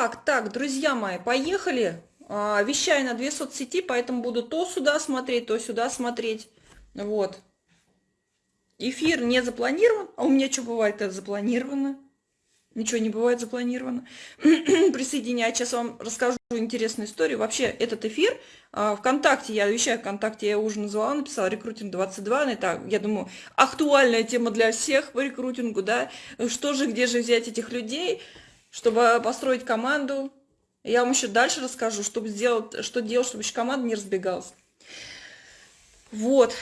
Так, так, друзья мои, поехали. А, вещаю на две соцсети, поэтому буду то сюда смотреть, то сюда смотреть. Вот. Эфир не запланирован. А у меня что бывает это запланировано? Ничего не бывает запланировано. Присоединяйтесь, сейчас вам расскажу интересную историю. Вообще, этот эфир а, ВКонтакте, я вещаю ВКонтакте, я уже назвала, написала рекрутинг 22, это, я думаю, актуальная тема для всех по рекрутингу, да, что же, где же взять этих людей, чтобы построить команду. Я вам еще дальше расскажу, чтобы сделать, что делать, чтобы еще команда не разбегалась. Вот,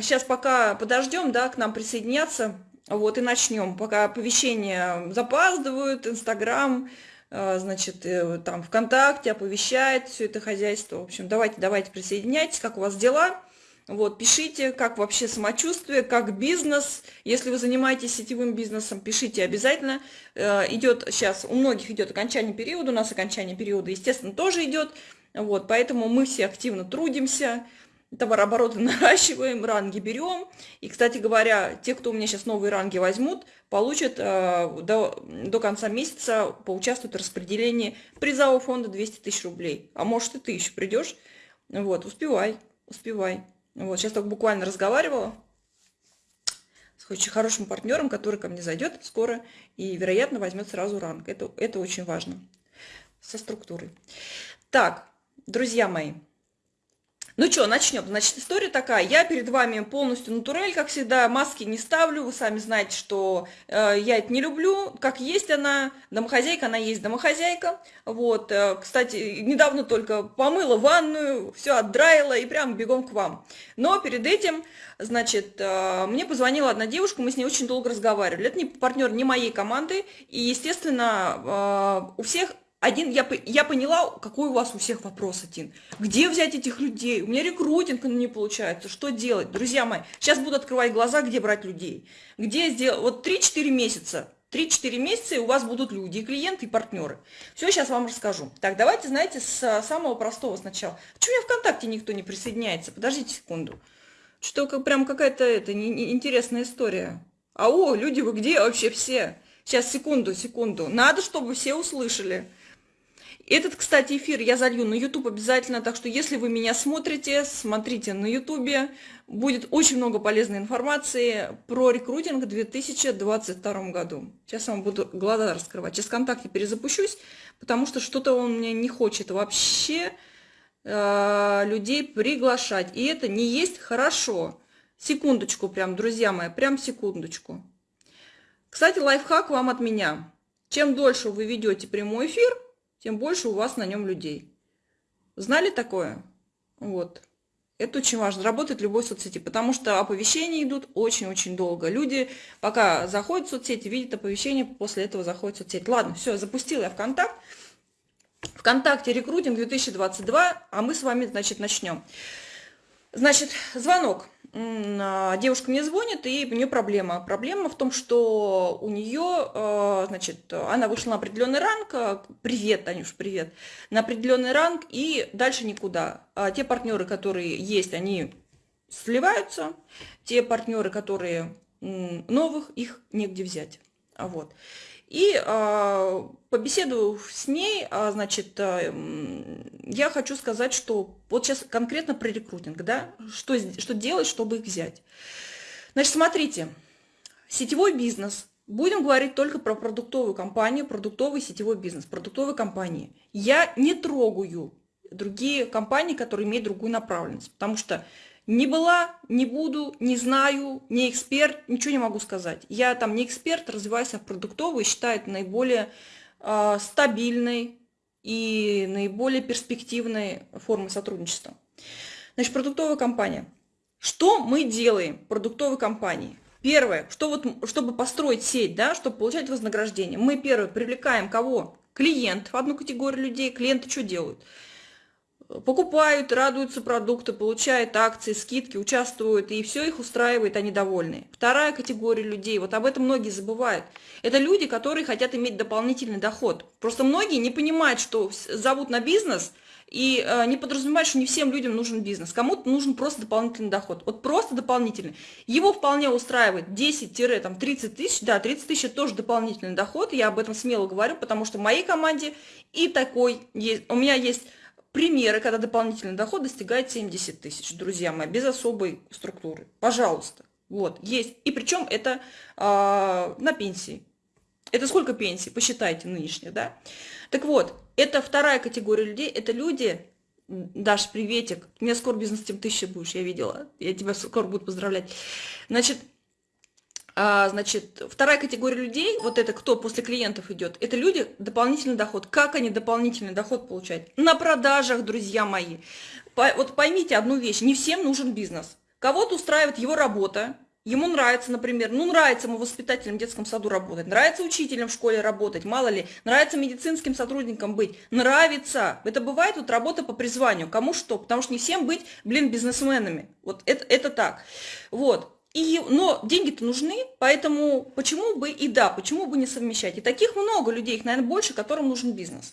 сейчас пока подождем, да, к нам присоединяться, вот, и начнем. Пока оповещения запаздывают, Инстаграм, э, значит, э, там ВКонтакте оповещает все это хозяйство. В общем, давайте, давайте присоединяйтесь, как у вас дела. Вот, пишите, как вообще самочувствие, как бизнес. Если вы занимаетесь сетевым бизнесом, пишите обязательно. Э, идет сейчас, у многих идет окончание периода, у нас окончание периода, естественно, тоже идет. Вот, поэтому мы все активно трудимся, товарообороты наращиваем, ранги берем. И, кстати говоря, те, кто у меня сейчас новые ранги возьмут, получат э, до, до конца месяца, поучаствуют в распределении призового фонда 200 тысяч рублей. А может и ты еще придешь. Вот, успевай, успевай. Вот, сейчас только буквально разговаривала с очень хорошим партнером, который ко мне зайдет скоро и, вероятно, возьмет сразу ранг. Это, это очень важно со структурой. Так, друзья мои, ну что, начнем. Значит, история такая. Я перед вами полностью натурель, как всегда. Маски не ставлю. Вы сами знаете, что э, я это не люблю. Как есть она, домохозяйка, она есть домохозяйка. Вот, э, кстати, недавно только помыла ванную, все отдраила и прям бегом к вам. Но перед этим, значит, э, мне позвонила одна девушка, мы с ней очень долго разговаривали. Это не партнер не моей команды. И, естественно, э, у всех один, я, я поняла, какой у вас у всех вопрос один. Где взять этих людей? У меня рекрутинг не получается. Что делать? Друзья мои, сейчас буду открывать глаза, где брать людей. Где сделать? Вот 3-4 месяца. 3-4 месяца, и у вас будут люди, и клиенты, и партнеры. Все, сейчас вам расскажу. Так, давайте, знаете, с самого простого сначала. Почему у меня ВКонтакте никто не присоединяется? Подождите секунду. Что то прям какая-то это, не, не, интересная история. А о, люди, вы где вообще все? Сейчас, секунду, секунду. Надо, чтобы все услышали. Этот, кстати, эфир я залью на YouTube обязательно, так что если вы меня смотрите, смотрите на YouTube. Будет очень много полезной информации про рекрутинг в 2022 году. Сейчас я вам буду глаза раскрывать. Сейчас ВКонтакте перезапущусь, потому что что-то он мне не хочет вообще э, людей приглашать. И это не есть хорошо. Секундочку прям, друзья мои, прям секундочку. Кстати, лайфхак вам от меня. Чем дольше вы ведете прямой эфир, тем больше у вас на нем людей. Знали такое? Вот. Это очень важно, работает в любой соцсети, потому что оповещения идут очень-очень долго. Люди, пока заходят в соцсети, видят оповещение, после этого заходят в соцсети. Ладно, все, запустила я ВКонтакт. ВКонтакте рекрутинг 2022, а мы с вами, значит, начнем. Значит, звонок. А, девушка мне звонит, и у нее проблема. Проблема в том, что у нее, а, значит, она вышла на определенный ранг, а, привет, Танюш, привет, на определенный ранг, и дальше никуда. Те партнеры, которые есть, они сливаются, те партнеры, которые новых, их негде взять. Вот. И э, побеседую с ней, э, значит, э, я хочу сказать, что вот сейчас конкретно про рекрутинг, да, что, что делать, чтобы их взять. Значит, смотрите, сетевой бизнес, будем говорить только про продуктовую компанию, продуктовый сетевой бизнес, продуктовые компании. Я не трогаю другие компании, которые имеют другую направленность, потому что не была, не буду, не знаю, не эксперт, ничего не могу сказать. Я там не эксперт, развиваюсь в продуктовой, считаю это наиболее э, стабильной и наиболее перспективной формой сотрудничества. Значит, продуктовая компания. Что мы делаем в продуктовой компании? Первое, что вот, чтобы построить сеть, да, чтобы получать вознаграждение, мы первое привлекаем кого? Клиентов, одну категорию людей. Клиенты что делают? Покупают, радуются продукты, получают акции, скидки, участвуют, и все их устраивает, они довольны. Вторая категория людей, вот об этом многие забывают, это люди, которые хотят иметь дополнительный доход. Просто многие не понимают, что зовут на бизнес, и э, не подразумевает, что не всем людям нужен бизнес. Кому-то нужен просто дополнительный доход. Вот просто дополнительный. Его вполне устраивает 10-30 тысяч. Да, 30 тысяч – тоже дополнительный доход. Я об этом смело говорю, потому что в моей команде и такой есть. У меня есть примеры, когда дополнительный доход достигает 70 тысяч, друзья мои, без особой структуры. Пожалуйста. Вот, есть. И причем это э, на пенсии. Это сколько пенсий? Посчитайте нынешних, да? Так вот, это вторая категория людей. Это люди, Даш, приветик. У меня скоро бизнес-тим тысяча будешь, я видела. Я тебя скоро буду поздравлять. Значит, значит, вторая категория людей, вот это кто после клиентов идет, это люди дополнительный доход. Как они дополнительный доход получают? На продажах, друзья мои. Вот поймите одну вещь, не всем нужен бизнес. Кого-то устраивает его работа, ему нравится, например, ну нравится ему воспитателем в детском саду работать, нравится учителем в школе работать, мало ли, нравится медицинским сотрудником быть, нравится. Это бывает вот работа по призванию, кому что, потому что не всем быть, блин, бизнесменами. Вот это, это так. Вот. И, но деньги-то нужны, поэтому почему бы и да, почему бы не совмещать? И таких много людей, их, наверное, больше, которым нужен бизнес.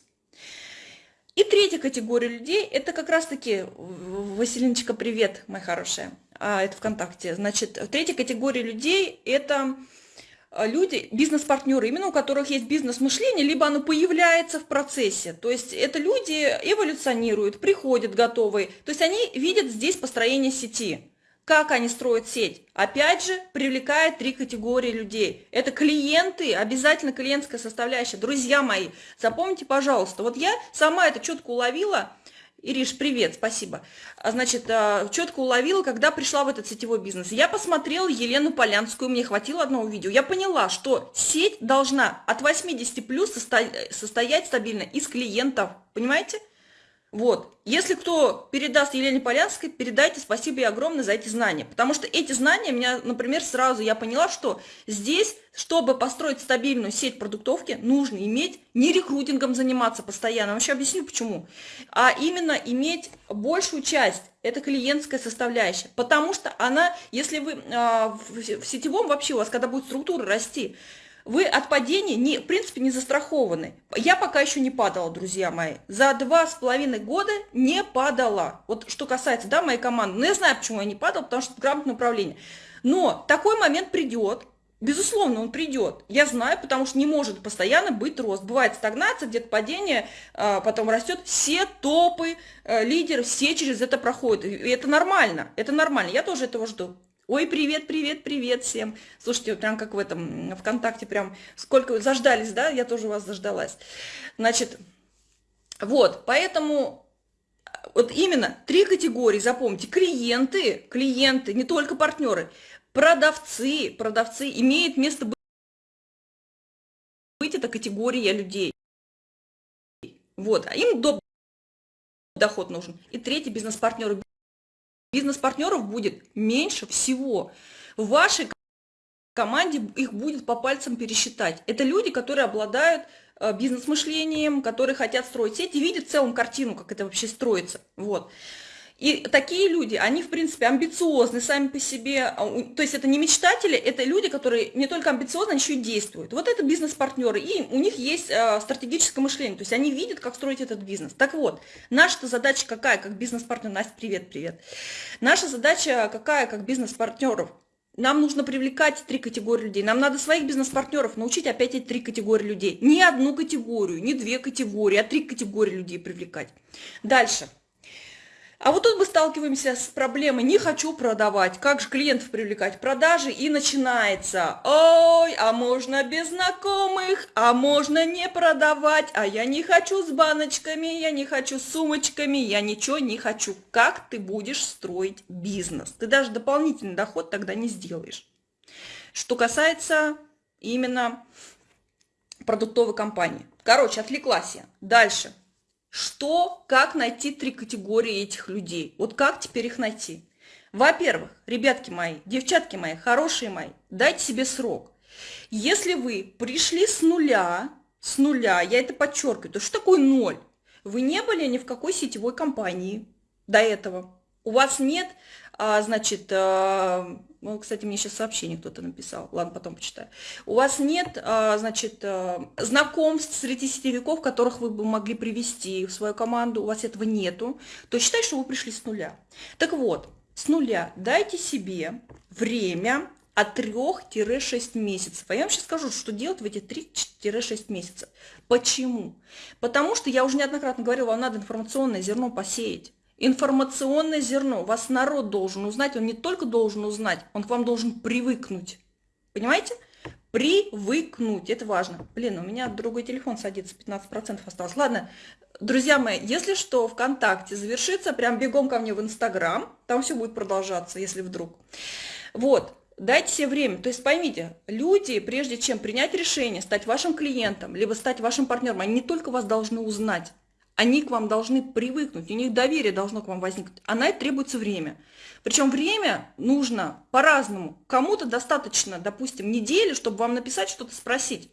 И третья категория людей, это как раз-таки, Василиночка, привет, моя хорошая, а, это ВКонтакте. Значит, третья категория людей, это а, люди, бизнес-партнеры, именно у которых есть бизнес-мышление, либо оно появляется в процессе. То есть это люди эволюционируют, приходят готовые. То есть они видят здесь построение сети. Как они строят сеть? Опять же, привлекает три категории людей. Это клиенты, обязательно клиентская составляющая. Друзья мои, запомните, пожалуйста, вот я сама это четко уловила, Ириш, привет, спасибо. А, значит, а, четко уловила, когда пришла в этот сетевой бизнес. Я посмотрела Елену Полянскую, мне хватило одного видео. Я поняла, что сеть должна от 80 плюс состоять стабильно из клиентов. Понимаете? Вот. Если кто передаст Елене Полянской, передайте спасибо ей огромное за эти знания. Потому что эти знания меня, например, сразу я поняла, что здесь, чтобы построить стабильную сеть продуктовки, нужно иметь не рекрутингом заниматься постоянно, вообще объясню почему, а именно иметь большую часть, это клиентская составляющая. Потому что она, если вы э, в сетевом вообще у вас, когда будет структура расти, вы от падения, не, в принципе, не застрахованы. Я пока еще не падала, друзья мои. За два с половиной года не падала. Вот что касается, да, моей команды. Но я знаю, почему я не падала, потому что грамотное управление. Но такой момент придет, Безусловно, он придет. Я знаю, потому что не может постоянно быть рост. Бывает стагнация, где-то падение, а, потом растет. Все топы, э, лидеры, все через это проходят. И это нормально, это нормально. Я тоже этого жду. Ой, привет, привет, привет всем. Слушайте, прям как в этом ВКонтакте, прям сколько заждались, да? Я тоже вас заждалась. Значит, вот, поэтому вот именно три категории, запомните, клиенты, клиенты, не только партнеры, продавцы, продавцы имеют место быть, это категория людей. Вот, а им доход нужен. И третий бизнес-партнеры бизнес-партнеров будет меньше всего. В вашей команде их будет по пальцам пересчитать. Это люди, которые обладают э, бизнес-мышлением, которые хотят строить сеть и видят в целом картину, как это вообще строится. Вот. И такие люди, они, в принципе, амбициозны сами по себе, а, то есть это не мечтатели, это люди, которые не только амбициозны, они еще и действуют. Вот это бизнес-партнеры, и у них есть э, стратегическое мышление, то есть они видят, как строить этот бизнес. Так вот, наша задача какая, как бизнес-партнер? Настя, привет, привет. Наша задача какая, как бизнес-партнеров? Нам нужно привлекать три категории людей. Нам надо своих бизнес-партнеров научить опять эти три категории людей. Не одну категорию, не две категории, а три категории людей привлекать. Дальше. А вот тут мы сталкиваемся с проблемой «не хочу продавать», как же клиентов привлекать, продажи, и начинается «Ой, а можно без знакомых, а можно не продавать, а я не хочу с баночками, я не хочу с сумочками, я ничего не хочу». Как ты будешь строить бизнес? Ты даже дополнительный доход тогда не сделаешь. Что касается именно продуктовой компании. Короче, отвлеклась я. Дальше. Что, как найти три категории этих людей? Вот как теперь их найти? Во-первых, ребятки мои, девчатки мои, хорошие мои, дайте себе срок. Если вы пришли с нуля, с нуля, я это подчеркиваю, то что такое ноль? Вы не были ни в какой сетевой компании до этого. У вас нет а, значит, а, ну, кстати, мне сейчас сообщение кто-то написал, ладно, потом почитаю. У вас нет, а, значит, а, знакомств среди сетевиков, которых вы бы могли привести в свою команду, у вас этого нету, то считай, что вы пришли с нуля. Так вот, с нуля дайте себе время от 3-6 месяцев. А я вам сейчас скажу, что делать в эти 3-6 месяцев. Почему? Потому что, я уже неоднократно говорила, вам надо информационное зерно посеять. Информационное зерно. Вас народ должен узнать, он не только должен узнать, он к вам должен привыкнуть. Понимаете? Привыкнуть, это важно. Блин, у меня другой телефон садится, 15% осталось. Ладно, друзья мои, если что, ВКонтакте завершится, прям бегом ко мне в Инстаграм, там все будет продолжаться, если вдруг. Вот, Дайте себе время. То есть поймите, люди, прежде чем принять решение, стать вашим клиентом, либо стать вашим партнером, они не только вас должны узнать, они к вам должны привыкнуть, у них доверие должно к вам возникнуть, а на это требуется время. Причем время нужно по-разному. Кому-то достаточно, допустим, недели, чтобы вам написать, что-то спросить.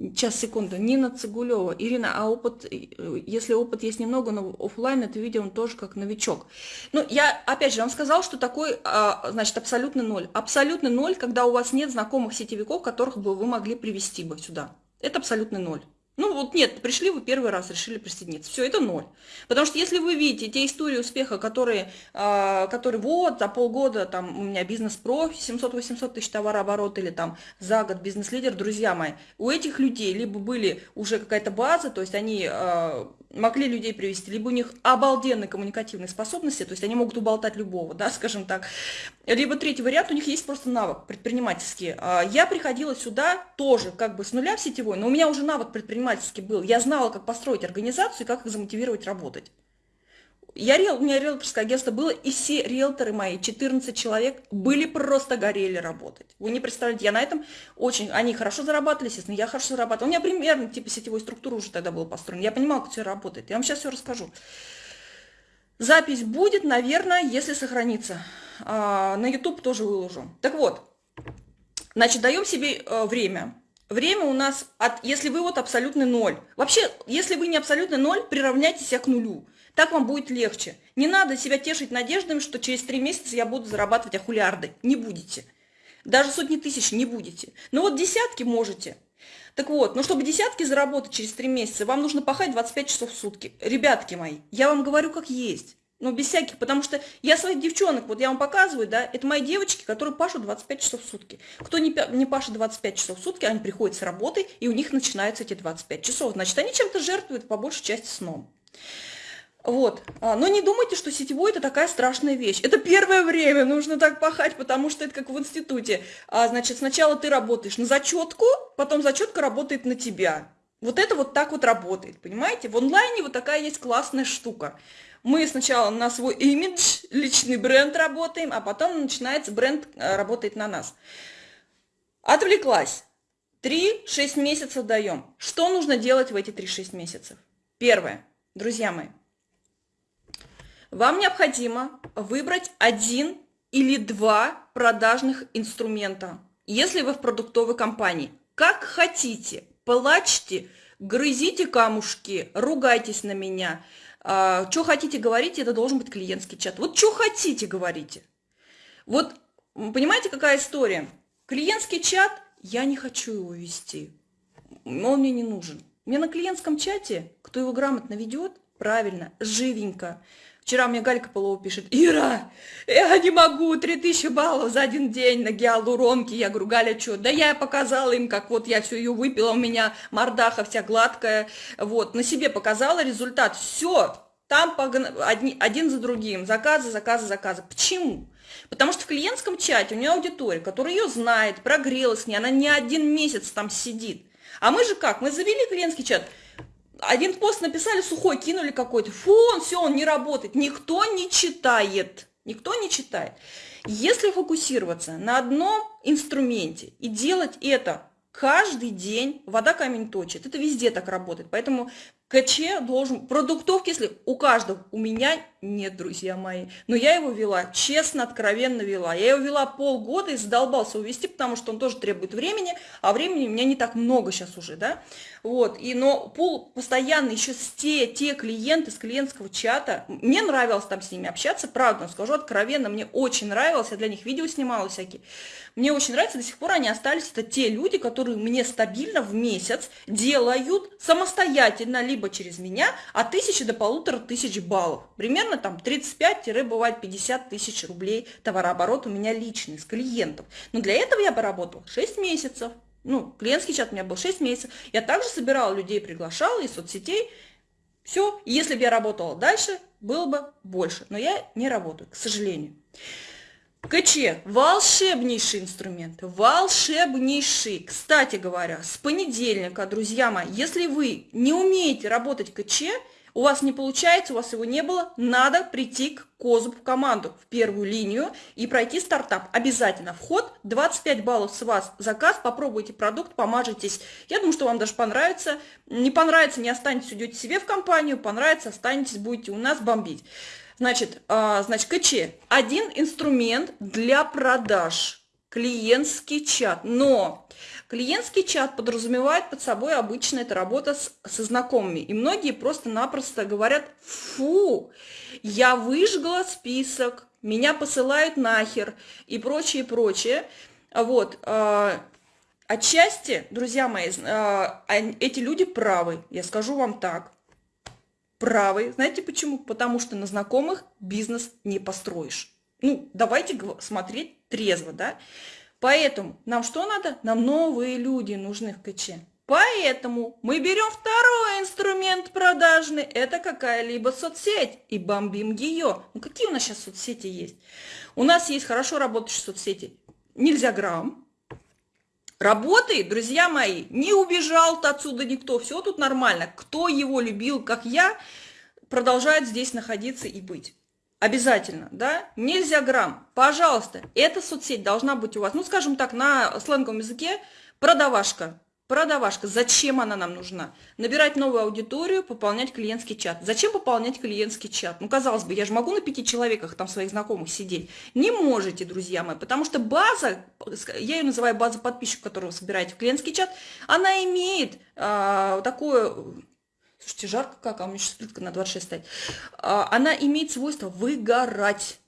Сейчас, секунду. Нина Цигулева. Ирина, а опыт, э, если опыт есть немного, но офлайн это видео он тоже как новичок. Ну, я, опять же, вам сказал, что такой, а, значит, абсолютный ноль. Абсолютный ноль, когда у вас нет знакомых сетевиков, которых бы вы могли привести бы сюда. Это абсолютный ноль. Ну вот нет, пришли вы первый раз, решили присоединиться. Все, это ноль. Потому что если вы видите те истории успеха, которые, э, которые вот за полгода там у меня бизнес-профи, 700-800 тысяч товарооборот или там за год бизнес-лидер, друзья мои, у этих людей либо были уже какая-то база, то есть они э, могли людей привести, либо у них обалденные коммуникативные способности, то есть они могут уболтать любого, да, скажем так. Либо третий вариант, у них есть просто навык предпринимательский. А, я приходила сюда тоже как бы с нуля в сетевой, но у меня уже навык предпринимательский был. Я знала, как построить организацию и как их замотивировать работать. Я, у меня риэлторское агентство было, и все риэлторы мои, 14 человек, были просто горели работать. Вы не представляете, я на этом очень, они хорошо зарабатывали, естественно, я хорошо зарабатывала. У меня примерно типа сетевой структуры уже тогда было построено. Я понимала, как все работает. Я вам сейчас все расскажу. Запись будет, наверное, если сохранится. А, на YouTube тоже выложу. Так вот, значит, даем себе э, время. Время у нас, от, если вы вот абсолютный ноль. Вообще, если вы не абсолютный ноль, приравняйте себя к нулю. Так вам будет легче. Не надо себя тешить надеждами, что через три месяца я буду зарабатывать ахулиарды. Не будете. Даже сотни тысяч не будете. Но вот десятки можете. Так вот, но чтобы десятки заработать через три месяца, вам нужно пахать 25 часов в сутки. Ребятки мои, я вам говорю как есть. Ну, без всяких, потому что я своих девчонок, вот я вам показываю, да, это мои девочки, которые пашут 25 часов в сутки. Кто не, не пашет 25 часов в сутки, они приходят с работы, и у них начинаются эти 25 часов. Значит, они чем-то жертвуют по большей части сном. Вот. А, но не думайте, что сетевой это такая страшная вещь. Это первое время, нужно так пахать, потому что это как в институте. А, значит, сначала ты работаешь на зачетку, потом зачетка работает на тебя. Вот это вот так вот работает, понимаете? В онлайне вот такая есть классная штука. Мы сначала на свой имидж, личный бренд работаем, а потом начинается бренд э, работает на нас. Отвлеклась. 3-6 месяцев даем. Что нужно делать в эти 3-6 месяцев? Первое. Друзья мои, вам необходимо выбрать один или два продажных инструмента, если вы в продуктовой компании. Как хотите, плачьте, грызите камушки, ругайтесь на меня. А, что хотите говорить, это должен быть клиентский чат. Вот что хотите говорите. Вот понимаете, какая история? Клиентский чат, я не хочу его вести, он мне не нужен. Мне на клиентском чате, кто его грамотно ведет, правильно, живенько, Вчера мне Галька Полова пишет, Ира, я не могу, 3000 баллов за один день на гиалуронке. Я говорю, Галя, что? Да я показала им, как вот я все ее выпила, у меня мордаха вся гладкая. Вот, на себе показала результат. Все, там одни, один за другим, заказы, заказы, заказы. Почему? Потому что в клиентском чате у нее аудитория, которая ее знает, прогрелась с ней, она не один месяц там сидит. А мы же как? Мы завели клиентский чат – один пост написали, сухой кинули какой-то, фу, он все, он не работает. Никто не читает, никто не читает. Если фокусироваться на одном инструменте и делать это каждый день, вода камень точит, это везде так работает. Поэтому КЧ должен, продуктовки, если у каждого, у меня нет, друзья мои, но я его вела, честно, откровенно вела. Я его вела полгода и задолбался увести, потому что он тоже требует времени, а времени у меня не так много сейчас уже, да. Вот, и, но пул постоянно еще те, те клиенты с клиентского чата, мне нравилось там с ними общаться, правда, скажу откровенно, мне очень нравилось, я для них видео снимала всякие. Мне очень нравится, до сих пор они остались, это те люди, которые мне стабильно в месяц делают самостоятельно, либо через меня, от тысячи до полутора тысяч баллов. Примерно там 35-бывает 50 тысяч рублей товарооборот у меня личный, с клиентов. Но для этого я поработала 6 месяцев. Ну, клиентский чат у меня был 6 месяцев. Я также собирала людей, приглашала из соцсетей. Все, если бы я работала дальше, было бы больше. Но я не работаю, к сожалению. КЧ – волшебнейший инструмент, волшебнейший. Кстати говоря, с понедельника, друзья мои, если вы не умеете работать КЧ, у вас не получается, у вас его не было, надо прийти к Козуб в команду, в первую линию и пройти стартап. Обязательно. Вход 25 баллов с вас заказ, попробуйте продукт, помажитесь. Я думаю, что вам даже понравится. Не понравится, не останетесь, уйдете себе в компанию, понравится, останетесь, будете у нас бомбить. Значит, а, значит, КЧ – один инструмент для продаж, клиентский чат. Но клиентский чат подразумевает под собой обычно это работа с, со знакомыми. И многие просто-напросто говорят, фу, я выжгла список, меня посылают нахер и прочее, прочее. Вот. А, отчасти, друзья мои, а, эти люди правы, я скажу вам так правы. Знаете почему? Потому что на знакомых бизнес не построишь. Ну, давайте смотреть трезво, да? Поэтому нам что надо? Нам новые люди нужны в КЧ. Поэтому мы берем второй инструмент продажный, это какая-либо соцсеть, и бомбим ее. Ну какие у нас сейчас соцсети есть? У нас есть хорошо работающие соцсети. Нельзя грамм, Работает, друзья мои, не убежал-то отсюда никто, все тут нормально. Кто его любил, как я, продолжает здесь находиться и быть. Обязательно, да? Нельзя грамм. Пожалуйста, эта соцсеть должна быть у вас, ну, скажем так, на сленговом языке, продавашка. Продавашка. Зачем она нам нужна? Набирать новую аудиторию, пополнять клиентский чат. Зачем пополнять клиентский чат? Ну, казалось бы, я же могу на пяти человеках, там, своих знакомых сидеть. Не можете, друзья мои, потому что база, я ее называю база подписчиков, которую вы собираете в клиентский чат, она имеет э, такое... Слушайте, жарко как, а у меня сейчас плитка на 26 стоит. Э, она имеет свойство выгорать.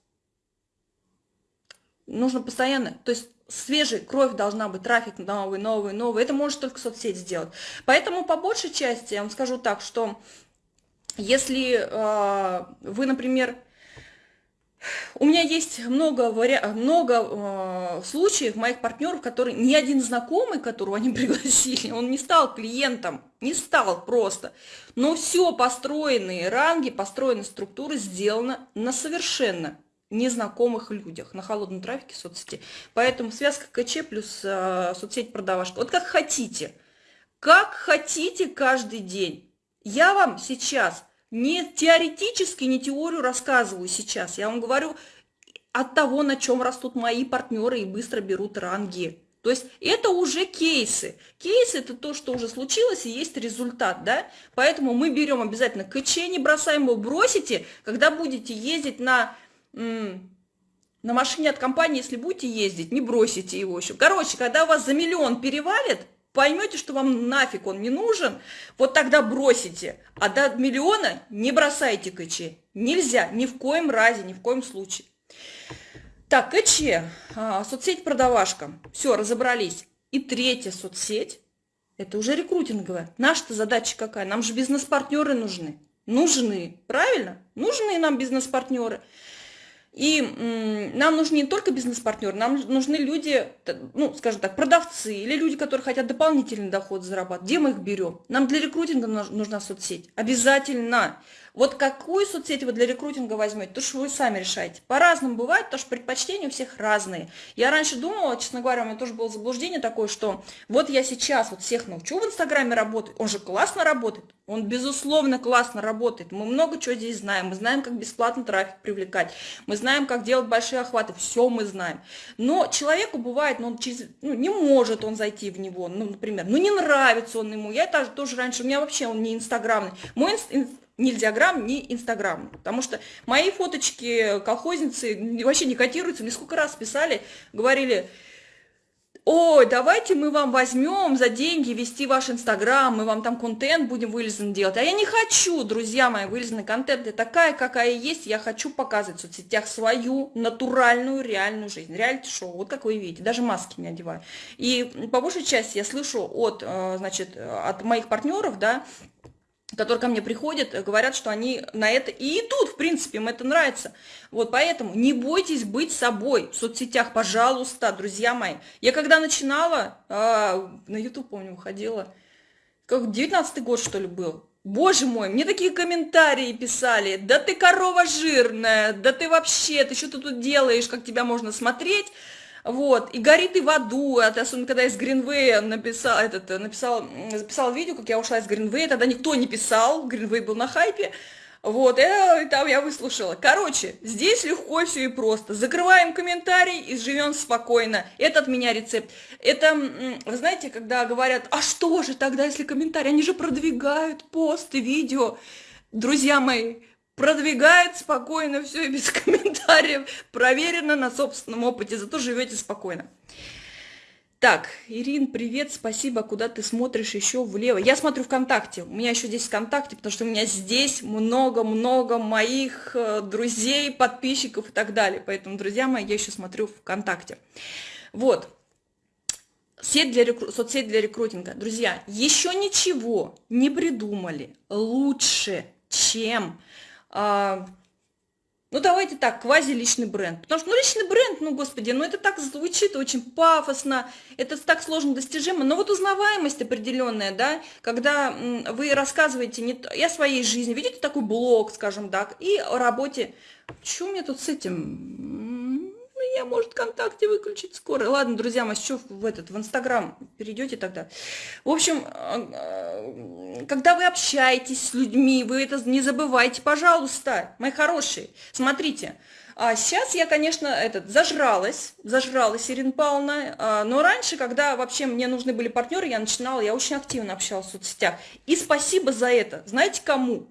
Нужно постоянно, то есть свежая кровь должна быть, трафик новый, новый, новый. Это может только соцсеть сделать. Поэтому по большей части я вам скажу так, что если э, вы, например, у меня есть много, вари... много э, случаев моих партнеров, которые ни один знакомый, которого они пригласили, он не стал клиентом, не стал просто. Но все построенные ранги, построенные структуры сделано на совершенно незнакомых людях, на холодном трафике соцсети. Поэтому связка КЧ плюс э, соцсеть продавашка. Вот как хотите. Как хотите каждый день. Я вам сейчас не теоретически, не теорию рассказываю сейчас. Я вам говорю от того, на чем растут мои партнеры и быстро берут ранги. То есть это уже кейсы. Кейсы это то, что уже случилось и есть результат, да? Поэтому мы берем обязательно КЧ, не бросаем его, бросите, когда будете ездить на на машине от компании, если будете ездить, не бросите его еще. Короче, когда у вас за миллион перевалит, поймете, что вам нафиг он не нужен, вот тогда бросите. А до миллиона не бросайте КЧ. Нельзя, ни в коем разе, ни в коем случае. Так, КЧ, а, соцсеть продавашка. Все, разобрались. И третья соцсеть, это уже рекрутинговая. Наша-то задача какая? Нам же бизнес-партнеры нужны. Нужны, правильно? Нужны нам бизнес-партнеры. И нам нужны не только бизнес-партнеры, нам нужны люди, ну, скажем так, продавцы или люди, которые хотят дополнительный доход зарабатывать. Где мы их берем? Нам для рекрутинга нужна соцсеть. Обязательно. Вот какую соцсеть вы для рекрутинга возьмете, то что вы сами решаете. По-разному бывает, потому что предпочтения у всех разные. Я раньше думала, честно говоря, у меня тоже было заблуждение такое, что вот я сейчас вот всех научу в Инстаграме работать, он же классно работает, он безусловно классно работает. Мы много чего здесь знаем, мы знаем, как бесплатно трафик привлекать, мы знаем, как делать большие охваты, все мы знаем. Но человеку бывает, ну, он через, ну, не может он зайти в него, ну, например, ну не нравится он ему. Я тоже, тоже раньше, у меня вообще он не инстаграмный. Мой инст, ни диаграмм, ни инстаграм. Потому что мои фоточки колхозницы вообще не котируются. Мне сколько раз писали, говорили, ой, давайте мы вам возьмем за деньги вести ваш инстаграм, мы вам там контент будем вылезан делать. А я не хочу, друзья мои, вылезанный контент. Я такая, какая есть, я хочу показывать в соцсетях свою натуральную, реальную жизнь. Реалити-шоу, вот как вы видите, даже маски не одеваю. И по большей части я слышу от, э, значит, от моих партнеров, да, которые ко мне приходят, э, говорят, что они на это и идут, в принципе, им это нравится. Вот поэтому не бойтесь быть собой в соцсетях, пожалуйста, друзья мои. Я когда начинала, а, на YouTube, помню, выходила, как 19 год, что ли, был. Боже мой, мне такие комментарии писали, да ты корова жирная, да ты вообще, ты что ты тут делаешь, как тебя можно смотреть, вот, и горит и в аду, это особенно когда из Гринвея написал, этот, написал, записал видео, как я ушла из Гринвея, тогда никто не писал, Гринвей был на хайпе, вот, и, и там я выслушала. Короче, здесь легко все и просто. Закрываем комментарий и живем спокойно. Это от меня рецепт. Это, вы знаете, когда говорят, а что же тогда, если комментарии, они же продвигают посты, видео. Друзья мои, продвигает спокойно все и без комментариев, проверено на собственном опыте, зато живете спокойно. Так, Ирин, привет, спасибо, куда ты смотришь еще влево? Я смотрю ВКонтакте, у меня еще здесь ВКонтакте, потому что у меня здесь много-много моих э, друзей, подписчиков и так далее, поэтому, друзья мои, я еще смотрю ВКонтакте. Вот, сеть для рекру... соцсеть для рекрутинга. Друзья, еще ничего не придумали лучше, чем а, ну, давайте так, квази-личный бренд. Потому что, ну, личный бренд, ну, господи, ну, это так звучит очень пафосно, это так сложно достижимо. Но вот узнаваемость определенная, да, когда вы рассказываете не о своей жизни, видите такой блог, скажем так, и о работе. Что у меня тут с этим? Я, может, ВКонтакте выключить скоро. Ладно, друзья мои, что в этот, в Инстаграм перейдете тогда. В общем, э, э, когда вы общаетесь с людьми, вы это не забывайте, пожалуйста, мои хорошие. Смотрите, а сейчас я, конечно, этот, зажралась, зажралась, Ирина Павловна, а, но раньше, когда вообще мне нужны были партнеры, я начинала, я очень активно общалась в соцсетях. И спасибо за это. Знаете кому?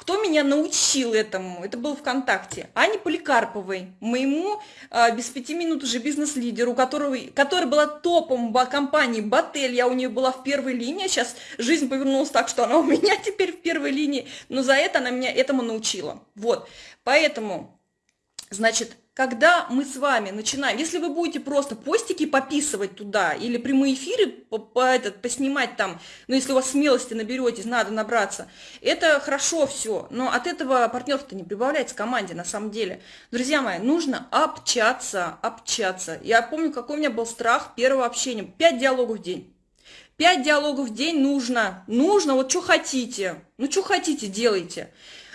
Кто меня научил этому? Это был ВКонтакте. Ане Поликарповой, моему э, без пяти минут уже бизнес-лидеру, которого, которая была топом компании Батель. Я у нее была в первой линии. Сейчас жизнь повернулась так, что она у меня теперь в первой линии. Но за это она меня этому научила. Вот. Поэтому, значит, когда мы с вами начинаем, если вы будете просто постики пописывать туда или прямые эфиры по, по этот, поснимать там, ну если у вас смелости наберетесь, надо набраться, это хорошо все, но от этого партнерство не прибавляется команде на самом деле. Друзья мои, нужно общаться, общаться. Я помню, какой у меня был страх первого общения. Пять диалогов в день. Пять диалогов в день нужно. Нужно, вот что хотите. Ну, что хотите, делайте.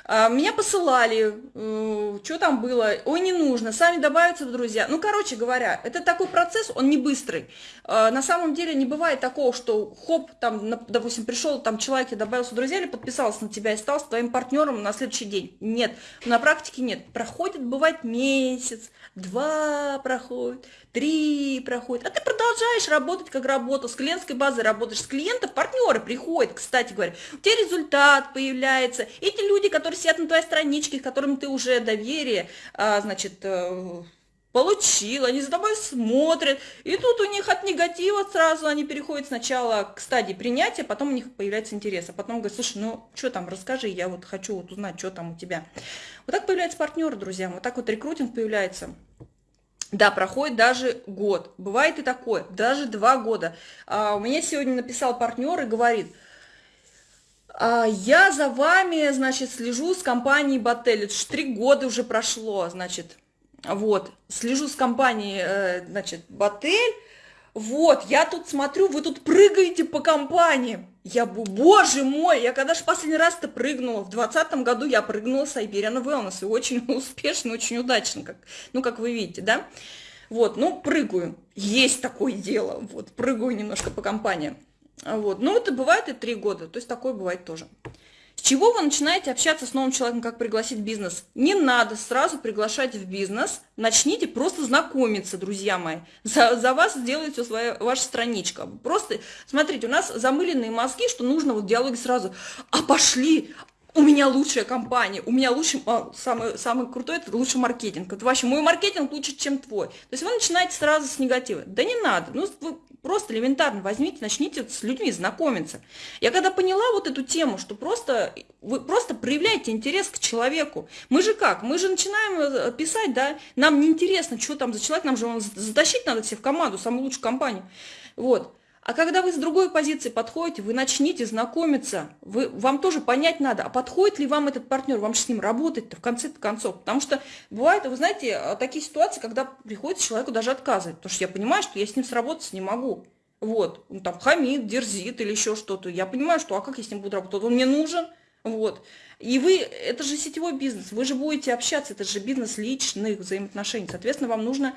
А, меня посылали, э, что там было, ой, не нужно, сами добавятся в друзья. Ну, короче говоря, это такой процесс, он не быстрый. А, на самом деле не бывает такого, что хоп, там, допустим, пришел, там человек и добавился в друзья или подписался на тебя и стал твоим партнером на следующий день. Нет, на практике нет. Проходит, бывает, месяц, два проходит, три проходит, а ты продолжаешь работать, как работал, с клиентской базой работаешь, с клиентов партнеры приходят, кстати говоря, у тебя результат появляется, эти люди, которые сидят на твоей страничке, которым ты уже доверие, а, значит, э, получил, они за тобой смотрят, и тут у них от негатива сразу они переходят сначала к стадии принятия, потом у них появляется интерес, а потом говорят, слушай, ну что там, расскажи, я вот хочу вот узнать, что там у тебя. Вот так появляется партнер, друзья, вот так вот рекрутинг появляется. Да, проходит даже год. Бывает и такое, даже два года. А, у меня сегодня написал партнер и говорит, а, я за вами, значит, слежу с компанией Батель. Три года уже прошло, значит, вот, слежу с компанией, значит, Батель. Вот, я тут смотрю, вы тут прыгаете по компании. Я, боже мой, я когда же последний раз-то прыгнула? В двадцатом году я прыгнула с Iberian Wellness, и очень успешно, очень удачно, как, ну, как вы видите, да? Вот, ну, прыгаю, есть такое дело, вот, прыгаю немножко по компаниям. Вот, ну, это бывает и три года, то есть такое бывает тоже чего вы начинаете общаться с новым человеком, как пригласить бизнес? Не надо сразу приглашать в бизнес, начните просто знакомиться, друзья мои. За, за вас сделает все своя, ваша страничка. Просто, смотрите, у нас замыленные мозги, что нужно вот в диалоге сразу, а пошли, у меня лучшая компания, у меня лучший, а, самый, самый крутой, это лучший маркетинг. Это вообще мой маркетинг лучше, чем твой. То есть вы начинаете сразу с негатива. Да не надо, ну вы Просто элементарно возьмите, начните с людьми знакомиться. Я когда поняла вот эту тему, что просто вы просто проявляете интерес к человеку. Мы же как? Мы же начинаем э, писать, да, нам неинтересно, что там за человек, нам же он затащить надо все в команду, самую лучшую компанию. Вот. А когда вы с другой позиции подходите, вы начните знакомиться, вы, вам тоже понять надо, а подходит ли вам этот партнер, вам же с ним работать-то в конце концов. Потому что бывает, вы знаете, э, такие ситуации, когда приходится человеку даже отказывать, потому что я понимаю, что я с ним сработать не могу. Вот, он там хамит, дерзит или еще что-то. Я понимаю, что а как я с ним буду работать? Он мне нужен, вот. И вы, это же сетевой бизнес, вы же будете общаться, это же бизнес личных взаимоотношений. Соответственно, вам нужно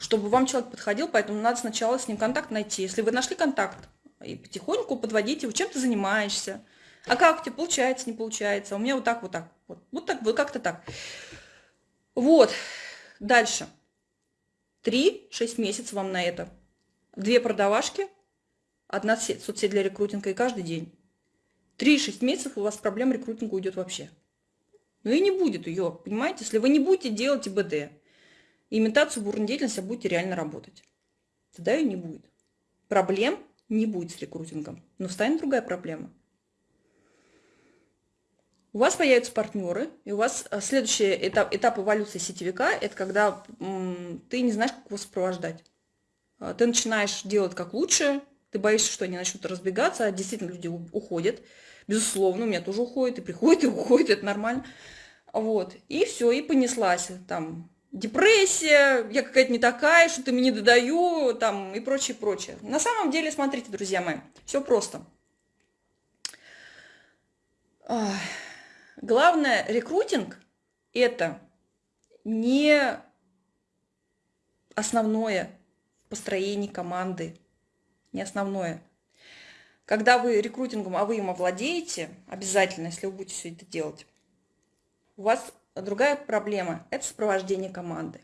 чтобы вам человек подходил, поэтому надо сначала с ним контакт найти. Если вы нашли контакт, и потихоньку подводите его, чем ты занимаешься, а как у тебя получается, не получается, у меня вот так, вот так, вот, вот так, вот как-то так. Вот, дальше. 3-6 месяцев вам на это. Две продавашки, одна соцсеть для рекрутинга и каждый день. 3-6 месяцев у вас проблем рекрутинга уйдет вообще. Ну и не будет ее, понимаете? Если вы не будете делать ИБД, имитацию бурной деятельности будете реально работать. Тогда ее не будет. Проблем не будет с рекрутингом. Но встанет другая проблема. У вас появятся партнеры, и у вас э, следующий этап, этап эволюции сетевика – это когда м, ты не знаешь, как его сопровождать. А, ты начинаешь делать как лучше, ты боишься, что они начнут разбегаться, а действительно люди уходят. Безусловно, у меня тоже уходят, и приходят, и уходят, это нормально. Вот, и все, и понеслась. Там депрессия, я какая-то не такая, что-то мне не додаю, там, и прочее, прочее. На самом деле, смотрите, друзья мои, все просто. Главное, рекрутинг – это не основное построение команды, не основное. Когда вы рекрутингом, а вы им овладеете, обязательно, если вы будете все это делать, у вас другая проблема – это сопровождение команды.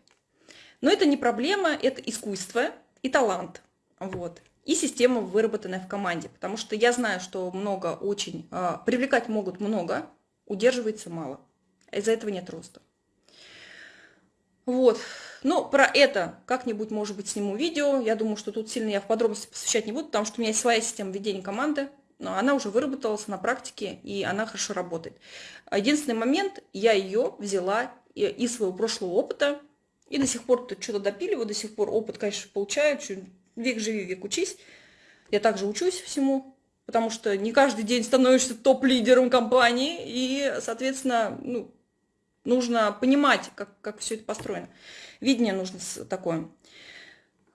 Но это не проблема, это искусство и талант. Вот. И система, выработанная в команде. Потому что я знаю, что много очень, э, привлекать могут много, удерживается мало. Из-за этого нет роста. Вот. Ну, про это как-нибудь, может быть, сниму видео. Я думаю, что тут сильно я в подробности посвящать не буду, потому что у меня есть своя система ведения команды но она уже выработалась на практике, и она хорошо работает. Единственный момент, я ее взяла из своего прошлого опыта, и до сих пор что-то допиливаю, до сих пор опыт, конечно, получаю, век живи, век учись. Я также учусь всему, потому что не каждый день становишься топ-лидером компании, и, соответственно, ну, нужно понимать, как, как все это построено. Видение нужно такое.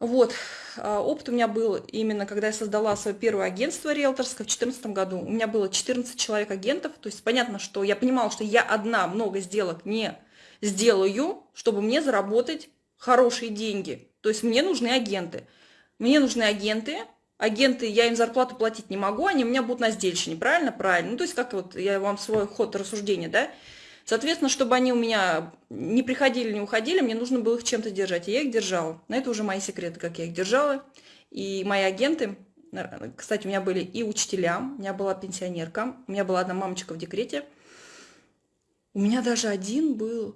Вот, а, опыт у меня был именно, когда я создала свое первое агентство риэлторское в 2014 году. У меня было 14 человек агентов, то есть понятно, что я понимала, что я одна много сделок не сделаю, чтобы мне заработать хорошие деньги. То есть мне нужны агенты. Мне нужны агенты, агенты, я им зарплату платить не могу, они у меня будут на сдельщине, правильно? Правильно. Ну, то есть как вот я вам свой ход рассуждения, да? Соответственно, чтобы они у меня не приходили, не уходили, мне нужно было их чем-то держать. И я их держала. Но это уже мои секреты, как я их держала. И мои агенты, кстати, у меня были и учителя, у меня была пенсионерка, у меня была одна мамочка в декрете. У меня даже один был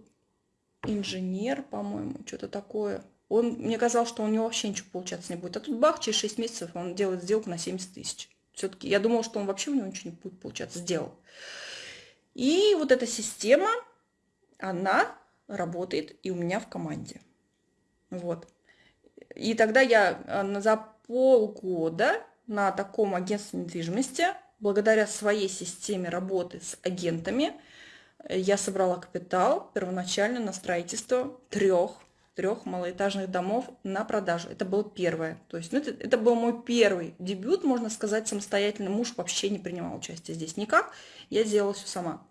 инженер, по-моему, что-то такое. Он, мне казалось, что у него вообще ничего получаться не будет. А тут бах, через 6 месяцев он делает сделку на 70 тысяч. Все-таки я думала, что он вообще у него ничего не будет получаться. Сделал. И вот эта система, она работает и у меня в команде. Вот. И тогда я э, за полгода на таком агентстве недвижимости, благодаря своей системе работы с агентами, я собрала капитал первоначально на строительство трех трех малоэтажных домов на продажу. Это было первое. То есть ну, это, это был мой первый дебют, можно сказать, самостоятельно. Муж вообще не принимал участие здесь никак. Я сделала все сама.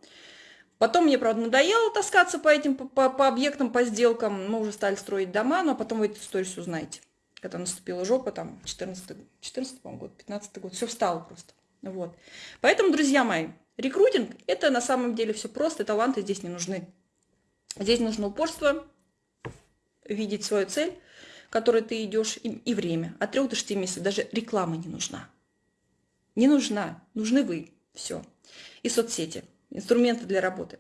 Потом мне, правда, надоело таскаться по этим, по, по объектам, по сделкам. Мы уже стали строить дома, но потом вы эту историю все узнаете. Когда наступила жопа, там, 14, 14 год, 15 год, все встало просто. Вот. Поэтому, друзья мои, рекрутинг – это на самом деле все просто, таланты здесь не нужны. Здесь нужно упорство, видеть свою цель, которой ты идешь, и, и время. От 3 до 6 месяцев даже реклама не нужна. Не нужна, нужны вы. Все. И соцсети, инструменты для работы.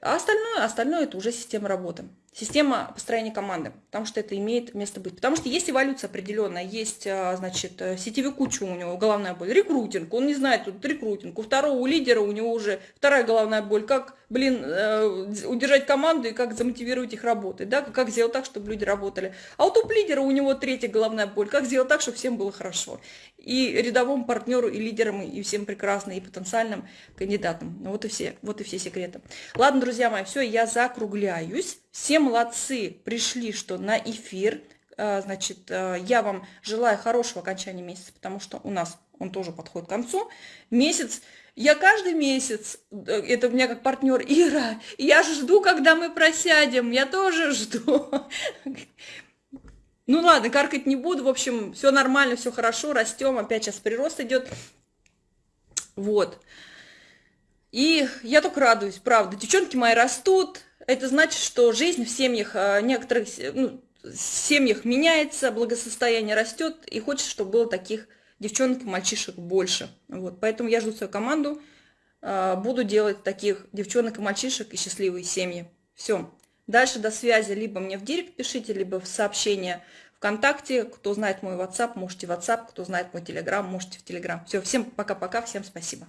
А остальное, остальное это уже система работы. Система построения команды, потому что это имеет место быть. Потому что есть эволюция определенная, есть, а, значит, э, сетевик кучу у него головная боль, рекрутинг, он не знает тут рекрутинг. У второго, у лидера у него уже вторая головная боль, как, блин, э, удержать команду и как замотивировать их работать, да, как сделать так, чтобы люди работали. А у топ-лидера у него третья головная боль, как сделать так, чтобы всем было хорошо. И рядовому партнеру, и лидерам, и всем прекрасно, и потенциальным кандидатам. Вот и все, вот и все секреты. Ладно, друзья мои, все, я закругляюсь. Все молодцы, пришли, что на эфир. А, значит, а, я вам желаю хорошего окончания месяца, потому что у нас он тоже подходит к концу. Месяц, я каждый месяц, э, это у меня как партнер Ира, я жду, когда мы просядем, я тоже жду. Ну ладно, каркать не буду, в общем, все нормально, все хорошо, растем, опять сейчас прирост идет. Вот. И я только радуюсь, правда. Девчонки мои растут, это значит, что жизнь в семьях, а, некоторых ну, семьях меняется, благосостояние растет, и хочется, чтобы было таких девчонок и мальчишек больше. Вот. Поэтому я жду свою команду, а, буду делать таких девчонок и мальчишек и счастливые семьи. Все. Дальше до связи либо мне в директ пишите, либо в сообщение ВКонтакте. Кто знает мой WhatsApp, можете в WhatsApp. Кто знает мой Telegram, можете в Telegram. Все, всем пока-пока, всем спасибо.